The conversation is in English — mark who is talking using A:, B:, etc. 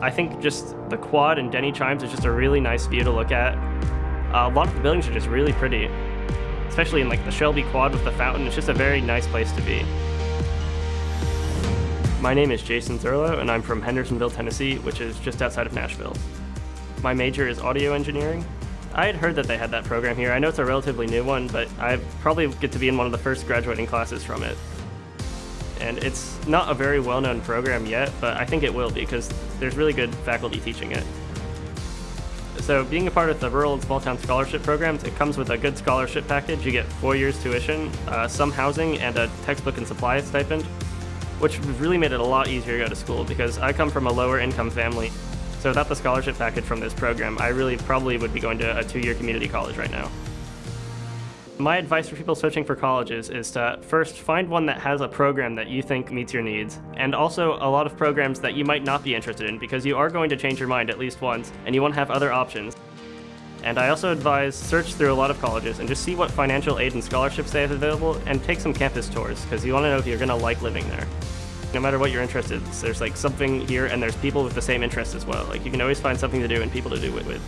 A: I think just the quad and Denny Chimes is just a really nice view to look at. Uh, a lot of the buildings are just really pretty, especially in like the Shelby Quad with the fountain. It's just a very nice place to be. My name is Jason Thurlow, and I'm from Hendersonville, Tennessee, which is just outside of Nashville. My major is audio engineering. I had heard that they had that program here. I know it's a relatively new one, but I probably get to be in one of the first graduating classes from it. And it's not a very well-known program yet, but I think it will be because there's really good faculty teaching it. So being a part of the Rural and Small Town Scholarship Programs, it comes with a good scholarship package. You get four years tuition, uh, some housing, and a textbook and supply stipend, which really made it a lot easier to go to school because I come from a lower income family. So without the scholarship package from this program, I really probably would be going to a two-year community college right now. My advice for people searching for colleges is to first find one that has a program that you think meets your needs, and also a lot of programs that you might not be interested in because you are going to change your mind at least once, and you want to have other options. And I also advise search through a lot of colleges and just see what financial aid and scholarships they have available and take some campus tours because you want to know if you're going to like living there. No matter what you're interested, there's like something here and there's people with the same interests as well. Like you can always find something to do and people to do it with.